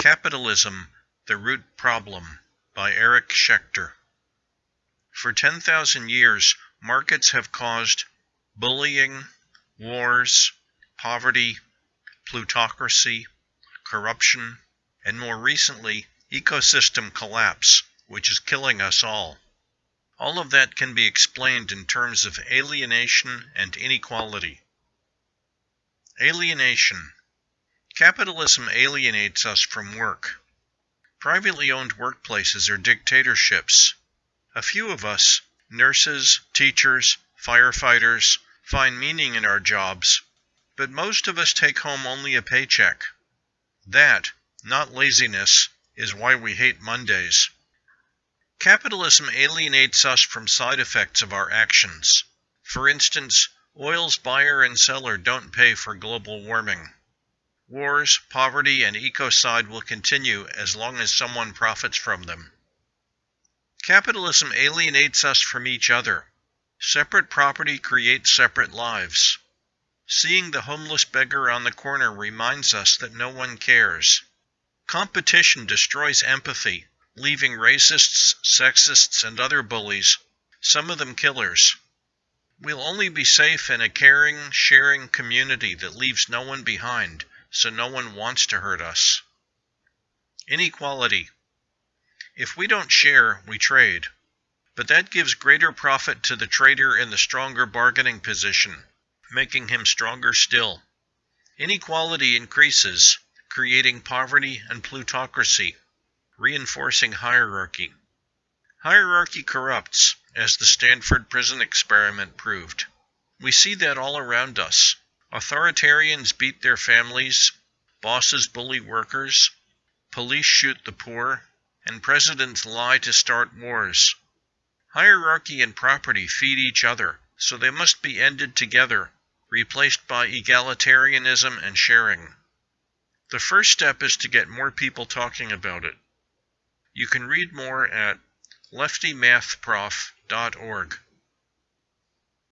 Capitalism, the Root Problem by Eric Schechter. For 10,000 years, markets have caused bullying, wars, poverty, plutocracy, corruption, and more recently, ecosystem collapse, which is killing us all. All of that can be explained in terms of alienation and inequality. Alienation. Capitalism alienates us from work. Privately owned workplaces are dictatorships. A few of us, nurses, teachers, firefighters, find meaning in our jobs, but most of us take home only a paycheck. That, not laziness, is why we hate Mondays. Capitalism alienates us from side effects of our actions. For instance, oil's buyer and seller don't pay for global warming. Wars, poverty, and ecocide will continue as long as someone profits from them. Capitalism alienates us from each other. Separate property creates separate lives. Seeing the homeless beggar on the corner reminds us that no one cares. Competition destroys empathy leaving racists, sexists, and other bullies, some of them killers. We'll only be safe in a caring, sharing community that leaves no one behind, so no one wants to hurt us. Inequality. If we don't share, we trade. But that gives greater profit to the trader in the stronger bargaining position, making him stronger still. Inequality increases, creating poverty and plutocracy reinforcing hierarchy. Hierarchy corrupts, as the Stanford prison experiment proved. We see that all around us. Authoritarians beat their families, bosses bully workers, police shoot the poor, and presidents lie to start wars. Hierarchy and property feed each other, so they must be ended together, replaced by egalitarianism and sharing. The first step is to get more people talking about it. You can read more at leftymathprof.org.